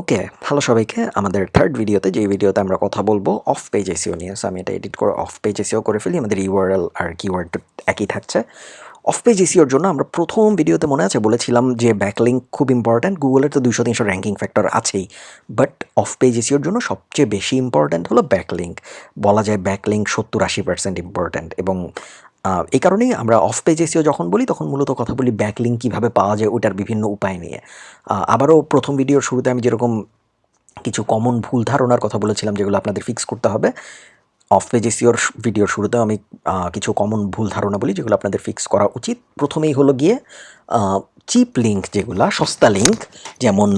Okay hello সবাইকে। আমাদের third ভিডিওতে যে ভিডিওতে আমরা কথা বলব অফ পেজ এসিও নিয়ে। সো আমি এটা এডিট করে অফ পেজ এসিও করে ফেলি। আমাদের ইউআরএল আর কিওয়ার্ড একই থাকছে। অফ পেজ এসিওর জন্য আমরা প্রথম ভিডিওতে মনে আছে, বলেছিলাম যে ব্যাকলিঙ্ক খুব ইম্পর্ট্যান্ট গুগলের তো দুশো তিনশো র্যাঙ্কিং ফ্যাক্টর আছেই। বাট অফ পেজ এসিওর জন্য সবচেয়ে বেশি ইম্পর্ট্যান্ট হলো ব্যাকলিঙ্ক বলা যায় ব্যাকলিঙ্ক সত্তর আশি পার্সেন্ট ইম্পর্ট্যান্ট এবং এই কারণেই আমরা অফ পেজ এসিও যখন বলি, তখন মূলত কথা বলি ব্যাকলিঙ্ক কীভাবে পাওয়া যায় ওটার বিভিন্ন উপায় নিয়ে। আবারও প্রথম ভিডিওর শুরুতে আমি যেরকম কিছু কমন ভুল ধারণার কথা বলেছিলাম, যেগুলো আপনাদের ফিক্স করতে হবে অফ পেজ এসিওর ভিডিওর শুরুতেও আমি কিছু কমন ভুল ধারণা বলি, যেগুলো আপনাদের ফিক্স করা উচিত। প্রথমেই হলো গিয়ে চিপ লিঙ্ক যেগুলা, সস্তা লিঙ্ক যেমন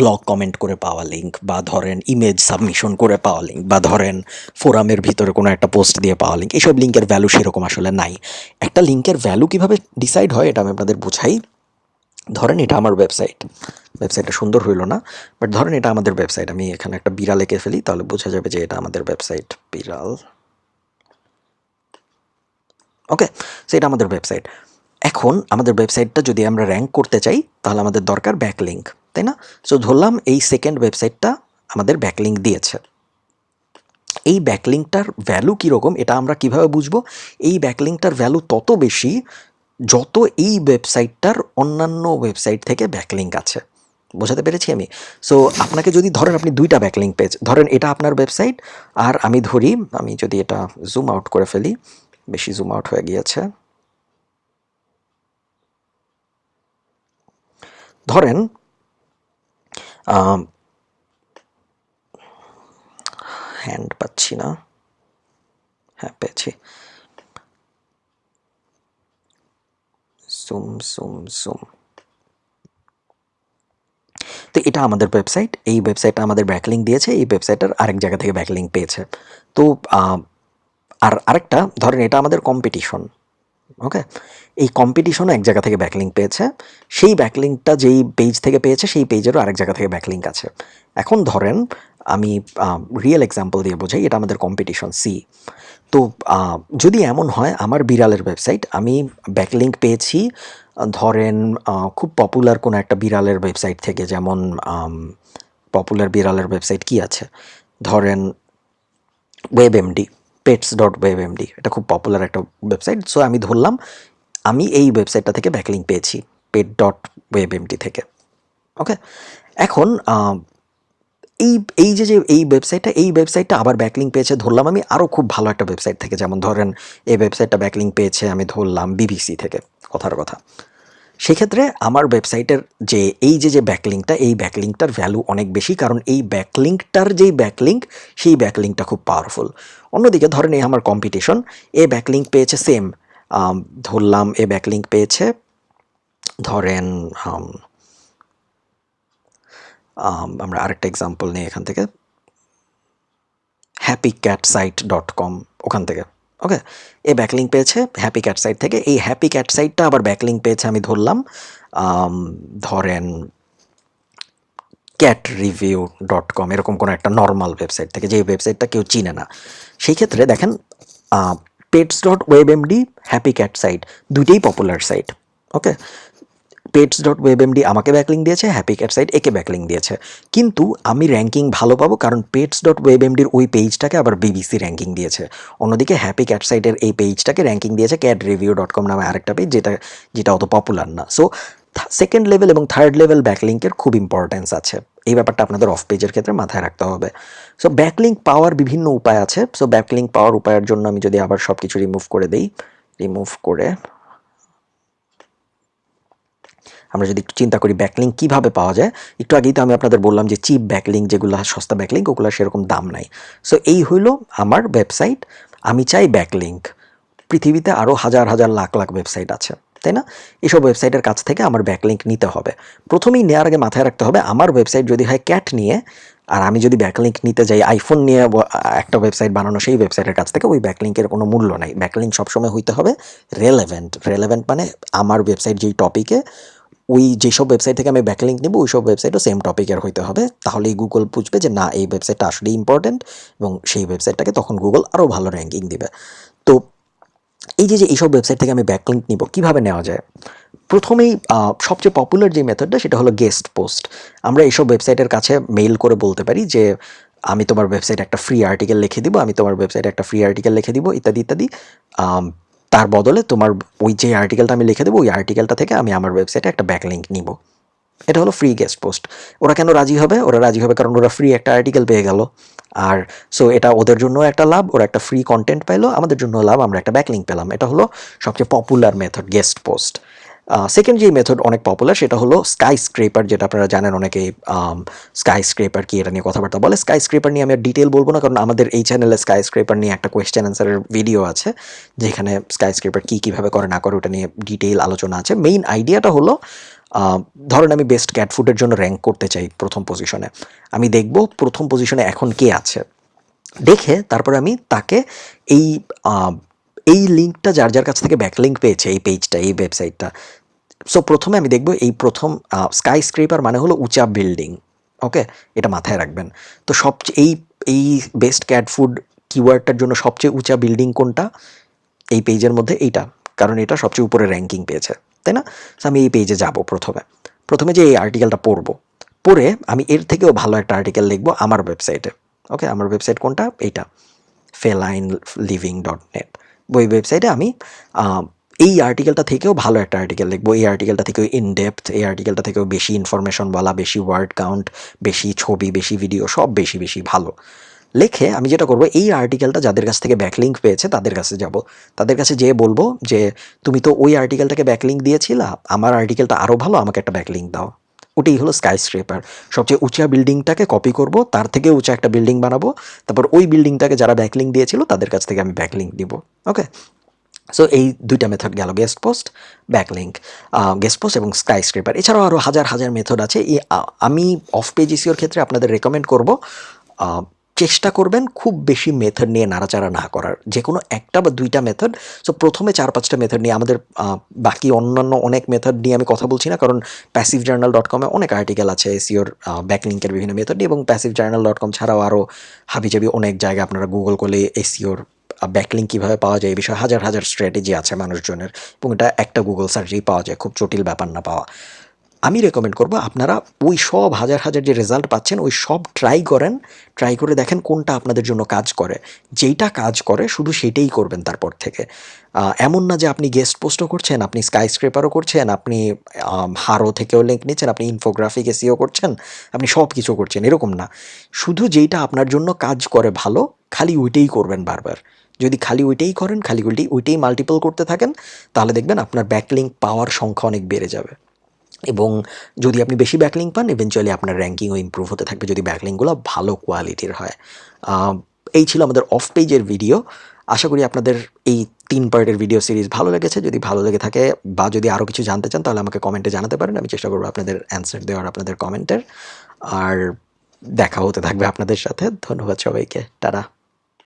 ব্লগ কমেন্ট করে পাওয়া লিঙ্ক বা ধরেন ইমেজ সাবমিশন করে পাওয়া লিঙ্ক বা ধরেন ফোরামের ভিতরে কোনো একটা পোস্ট দিয়ে পাওয়া লিঙ্ক এইসব লিঙ্কের ভ্যালু সেরকম আসলে নাই। একটা লিঙ্কের ভ্যালু কীভাবে ডিসাইড হয় এটা আমি আপনাদের বোঝাই। ধরেন এটা আমার ওয়েবসাইট ওয়েবসাইটটা সুন্দর হইল না বাট ধরেন এটা আমাদের ওয়েবসাইট আমি এখানে একটা বিড়াল এঁকে ফেলি, তাহলে বোঝা যাবে যে এটা আমাদের ওয়েবসাইট বিড়াল। ওকে সো এটা আমাদের ওয়েবসাইট এখন আমাদের ওয়েবসাইটটা যদি আমরা র্যাঙ্ক করতে চাই, তাহলে আমাদের দরকার ব্যাকলিঙ্ক তাই না? সো ধরলাম এই সেকেন্ড ওয়েবসাইটটা আমাদের ব্যাকলিঙ্ক দিয়েছে। এই ব্যাকলিংকটার ভ্যালু কীরকম, এটা আমরা কীভাবে বুঝব? এই ব্যাকলিংকটার ভ্যালু তত বেশি যত এই ওয়েবসাইটটার অন্যান্য ওয়েবসাইট থেকে ব্যাকলিঙ্ক আছে। বোঝাতে পেরেছি আমি? সো আপনাকে যদি ধরেন আপনি দুইটা ব্যাকলিঙ্ক পেজ ধরেন এটা আপনার ওয়েবসাইট আর আমি ধরি, আমি যদি এটা জুম আউট করে ফেলি, বেশি জুম আউট হয়ে গিয়েছে। ধরেন হ্যান্ড পাচ্ছি না। হ্যাঁ পেয়েছি। জুম জুম জুম তো এটা আমাদের ওয়েবসাইট এই ওয়েবসাইটটা আমাদের ব্যাকলিং দিয়েছে, এই ওয়েবসাইটার আরেক জায়গা থেকে ব্যাকলিং পেয়েছে। তো আর আরেকটা, ধরেন এটা আমাদের কম্পিটিশন ওকে এই কম্পিটিশনও এক জায়গা থেকে ব্যাকলিঙ্ক পেয়েছে। সেই ব্যাকলিঙ্কটা যেই পেজ থেকে পেয়েছে, সেই পেজেরও আরেক জায়গা থেকে ব্যাকলিঙ্ক আছে। এখন ধরেন, আমি রিয়েল এক্সাম্পল দিয়ে বোঝাই, এটা আমাদের কম্পিটিশন সি তো যদি এমন হয়, আমার বিড়ালের ওয়েবসাইট আমি ব্যাকলিঙ্ক পেয়েছি, ধরেন খুব পপুলার কোনো একটা বিড়ালের ওয়েবসাইট থেকে, যেমন পপুলার বিড়ালের ওয়েবসাইট কি আছে? ধরেন WebMD pets dot WebMD এটা খুব পপুলার একটা ওয়েবসাইট সো আমি ধরলাম, আমি এই ওয়েবসাইটটা থেকে ব্যাকলিঙ্ক পেয়েছি পেট ডট ওয়েব এমডি থেকে ওকে এখন এই এই যে যে, এই ওয়েবসাইটটা এই ওয়েবসাইটটা আবার ব্যাকলিঙ্ক পেয়েছে, ধরলাম আমি আরও খুব ভালো একটা ওয়েবসাইট থেকে, যেমন ধরেন, এই ওয়েবসাইটটা ব্যাকলিঙ্ক পেয়েছে, আমি ধরলাম বিবিসি থেকে, কথার কথা। সেক্ষেত্রে আমার ওয়েবসাইটের যে এই যে যে ব্যাকলিঙ্কটা এই ব্যাকলিঙ্কটার ভ্যালু অনেক বেশি কারণ এই ব্যাকলিঙ্কটার যেই ব্যাকলিঙ্ক সেই ব্যাকলিঙ্কটা খুব পাওয়ারফুল অন্যদিকে ধরেন এই আমার কম্পিটিশন এ ব্যাকলিঙ্ক পেয়েছে সেম ধরলাম এ ব্যাকলিঙ্ক পেয়েছে ধরেন আম, আম, আমরা আরেকটা এক্সাম্পল নিই এখান থেকে happy cat site dot com ওখান থেকে। ওকে এ ব্যাকলিং পেয়েছে হ্যাপি ক্যাট সাইট থেকে। এই হ্যাপি ক্যাট সাইটটা আবার ব্যাকলিং পেয়েছে, আমি ধরলাম ধরেন ক্যাট রিভিউ ডট কম এরকম কোনো একটা নর্মাল ওয়েবসাইট থেকে যে ওয়েবসাইটটা কেউ চিনে না। সেই ক্ষেত্রে দেখেন pets dot WebMD happy cat site দুইটাই popular site okay pets dot WebMD আমাকে ব্যাকলিং দিয়েছে হ্যাপি ক্যাট সাইট একে ব্যাকলিং দিয়েছে। কিন্তু আমি র্যাঙ্কিং ভালো পাবো কারণ পেটস ডট ওয়েব এমডির ওই পেজটাকে আবার বিবিসি র্যাঙ্কিং দিয়েছে। অন্যদিকে হ্যাপি ক্যাট সাইটের এই পেজটাকে র্যাঙ্কিং দিয়েছে ক্যাট রিভিউ ডট কম নামে আরেকটা পেজ যেটা যেটা অত পপুলার না। সো সেকেন্ড লেভেল এবং থার্ড লেভেল ব্যাকলিঙ্কের খুব ইম্পর্টেন্স আছে। এই ব্যাপারটা আপনাদের অফ পেজের ক্ষেত্রে মাথায় রাখতে হবে। সো ব্যাকলিঙ্ক পাওয়ার বিভিন্ন উপায় আছে। সো ব্যাকলিঙ্ক পাওয়ার উপায়ের জন্য আমি যদি আবার সব কিছু রিমুভ করে দিই রিমুভ করে আমরা যদি একটু চিন্তা করি ব্যাকলিং কীভাবে পাওয়া যায়, একটু আগেই তো আমি আপনাদের বললাম যে চিপ ব্যাকলিং যেগুলো, সস্তা ব্যাকলিং ওগুলো সেরকম দাম নাই। সো এই হইল আমার ওয়েবসাইট আমি চাই ব্যাকলিঙ্ক পৃথিবীতে আরও হাজার হাজার লাখ লাখ ওয়েবসাইট আছে, তাই না? এইসব ওয়েবসাইটের কাছ থেকে আমার ব্যাকলিঙ্ক নিতে হবে। প্রথমেই নেওয়ার আগে মাথায় রাখতে হবে, আমার ওয়েবসাইট যদি হয় ক্যাট নিয়ে, আর আমি যদি ব্যাকলিঙ্ক নিতে যাই আইফোন নিয়ে একটা ওয়েবসাইট বানানো, সেই ওয়েবসাইটের কাছ থেকে ওই ব্যাকলিঙ্কের কোনো মূল্য নাই। ব্যাকলিঙ্ক সবসময় হইতে হবে রেলেভেন্ট রেলেভেন্ট মানে আমার ওয়েবসাইট যেই টপিকে ওই যেসব ওয়েবসাইট থেকে আমি ব্যাকলিঙ্ক নেব ওই সব ওয়েবসাইটও সেম টপিকের হইতে হবে। তাহলেই গুগল বুঝবে যে, না, এই ওয়েবসাইটটা আসলে ইম্পর্ট্যান্ট এবং সেই ওয়েবসাইটটাকে তখন গুগল আরও ভালো র্যাঙ্কিং দিবে। তো এই যে যে এইসব ওয়েবসাইট থেকে আমি ব্যাকলিঙ্ক নিব, কীভাবে নেওয়া যায়? প্রথমেই সবচেয়ে পপুলার যে মেথডটা সেটা হলো গেস্ট পোস্ট আমরা এইসব ওয়েবসাইটের কাছে মেইল করে বলতে পারি যে, আমি তোমার ওয়েবসাইটে একটা ফ্রি আর্টিকেল লিখে দিব, আমি তোমার ওয়েবসাইটে একটা ফ্রি আর্টিকেল লিখে দিব, ইত্যাদি ইত্যাদি। তার বদলে তোমার ওই যে আর্টিকেলটা আমি লিখে দেবো, ওই আর্টিকেলটা থেকে আমি আমার ওয়েবসাইটে একটা ব্যাকলিঙ্ক নিব। এটা হলো ফ্রি গেস্ট পোস্ট ওরা কেন রাজি হবে? ওরা রাজি হবে কারণ ওরা ফ্রি একটা আর্টিকেল পেয়ে গেল। আর সো এটা ওদের জন্য একটা লাভ, ওরা একটা ফ্রি কন্টেন্ট পাইলো, আমাদের জন্য লাভ, আমরা একটা ব্যাকলিঙ্ক পেলাম। এটা হলো সবচেয়ে popular method guest post second যে মেথড অনেক পপুলার সেটা হলো স্কাই স্ক্রেপার যেটা আপনারা জানেন অনেকে স্কাই স্ক্রেপার কি এটা নিয়ে কথাবার্তা বলে। স্কাই স্ক্রেপার নিয়ে আমি আর ডিটেল বলব না, কারণ আমাদের এই চ্যানেলে স্কাই স্ক্রেপার নিয়ে একটা কোয়েশ্চেন অ্যান্সারের ভিডিও আছে, যেখানে স্কাই স্ক্রেপার কী কীভাবে করে না করে ওটা নিয়ে ডিটেল আলোচনা আছে। মেইন আইডিয়াটা হলো ধরেন আমি বেস্ট ক্যাট ফুডের জন্য র্যাঙ্ক করতে চাই প্রথম পজিশনে আমি দেখব প্রথম পজিশনে এখন কে আছে। দেখে তারপর আমি তাকে এই এই লিঙ্কটা যার যার কাছ থেকে ব্যাকলিঙ্ক পেয়েছে এই পেজটা এই ওয়েবসাইটটা সো প্রথমে আমি দেখব এই প্রথম স্কাই স্ক্রেপার মানে হলো উঁচা বিল্ডিং ওকে এটা মাথায় রাখবেন। তো সবচেয়ে এই এই বেস্ট ক্যাট ফুড কিওয়ার্ডটার জন্য সবচেয়ে উঁচা বিল্ডিং কোনটা? এই পেজের মধ্যে এইটা, কারণ এটা সবচেয়ে উপরে র্যাঙ্কিং পেয়েছে, তাই না? সো আমি এই পেজে যাব প্রথমে। প্রথমে যে এই আর্টিকেলটা পড়ব, পড়ে আমি এর থেকেও ভালো একটা আর্টিকেল লিখব আমার ওয়েবসাইটে ওকে আমার ওয়েবসাইট কোনটা? এইটা ফেলাইন লিভিং ডট নেট ওই ওয়েবসাইটে আমি এই আর্টিকেলটা থেকেও ভালো একটা আর্টিকেল লিখব এই আর্টিকেলটা থেকেও ইন ডেপথ এই আর্টিকেলটা থেকেও বেশি ইনফরমেশন বলা, বেশি ওয়ার্ড কাউন্ট বেশি ছবি, বেশি ভিডিও সব বেশি বেশি ভালো। লেখে আমি যেটা করব, এই আর্টিকেলটা যাদের কাছ থেকে ব্যাকলিঙ্ক পেয়েছে, তাদের কাছে যাব। তাদের কাছে যেয়ে বলব যে, তুমি তো ওই আর্টিকেলটাকে ব্যাকলিঙ্ক দিয়েছিলা, আমার আর্টিকেলটা আরও ভালো, আমাকে একটা ব্যাকলিঙ্ক দাও। ওটাই হলো স্কাই স্ক্রেপার সবচেয়ে উঁচা বিল্ডিংটাকে কপি করব, তার থেকে উঁচা একটা বিল্ডিং বানাবো, তারপর ওই বিল্ডিংটাকে যারা ব্যাকলিং দিয়েছিল, তাদের কাছ থেকে আমি ব্যাকলিং দিব ওকে সো এই দুইটা মেথড গেল guest post backlink guest post এবং স্কাই স্ক্রেপার এছাড়াও আরও হাজার হাজার মেথড আছে। আমি অফ পেজ ইসিওর ক্ষেত্রে আপনাদের রেকমেন্ড করব চেষ্টা করবেন খুব বেশি মেথড নিয়ে নাড়াচাড়া না করার। যে কোনো একটা বা দুইটা মেথড সো প্রথমে চার পাঁচটা মেথড নিয়ে আমাদের বাকি অন্যান্য অনেক মেথড নিয়ে আমি কথা বলছি না। কারণ প্যাসিভ জার্নাল ডট কমে অনেক আর্টিকেল আছে এসিওর ব্যাকলিঙ্কের বিভিন্ন মেথড নিয়ে এবং প্যাসিভ জার্নাল ডট কম ছাড়াও আরও হাবিজাবি অনেক জায়গায় আপনারা গুগল করলে এসিওর ব্যাকলিঙ্ক কীভাবে পাওয়া যায় এই বিষয়ে হাজার হাজার স্ট্র্যাটেজি আছে মানুষজনের। এবং এটা একটা গুগল সার্চেই পাওয়া যায়। খুব জটিল ব্যাপার না পাওয়া। আমি রেকমেন্ড করব আপনারা ওই সব হাজার হাজার যে রেজাল্ট পাচ্ছেন, ওই সব ট্রাই করেন ট্রাই করে দেখেন কোনটা আপনাদের জন্য কাজ করে। যেইটা কাজ করে, শুধু সেটাই করবেন তারপর থেকে। এমন না যে আপনি গেস্ট পোস্টও করছেন, আপনি স্ক্রেপারও করছেন, আপনি হারো থেকেও লিঙ্ক নিচ্ছেন, আপনি ইনফোগ্রাফিক এসিও করছেন, আপনি সব কিছু করছেন, এরকম না। শুধু যেইটা আপনার জন্য কাজ করে ভালো, খালি ওইটাই করবেন বারবার। যদি খালি ওইটাই করেন, খালি ওইটাই ওইটাই মাল্টিপল করতে থাকেন, তাহলে দেখবেন আপনার ব্যাকলিঙ্ক পাওয়ার সংখ্যা অনেক বেড়ে যাবে। এবং যদি আপনি বেশি ব্যাকলিং পান ইভেনচুয়ালি আপনার র্যাঙ্কিংও ইমপ্রুভ হতে থাকবে যদি ব্যাকলিংগুলো ভালো কোয়ালিটির হয়। এই ছিল আমাদের অফ পেজের ভিডিও আশা করি আপনাদের এই তিন পার্টের ভিডিও সিরিজ ভালো লেগেছে। যদি ভালো লেগে থাকে বা যদি আরও কিছু জানতে চান, তাহলে আমাকে কমেন্টে জানাতে পারেন। আমি চেষ্টা করব আপনাদের অ্যান্সার দেওয়ার, আপনাদের কমেন্টের আর দেখা হতে থাকবে আপনাদের সাথে। ধন্যবাদ সবাইকে। টাটা।